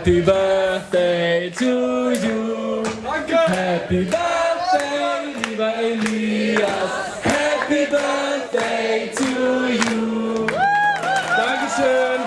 Happy birthday to you. Happy birthday, lieber Elias. Happy birthday to you. Dankeschön.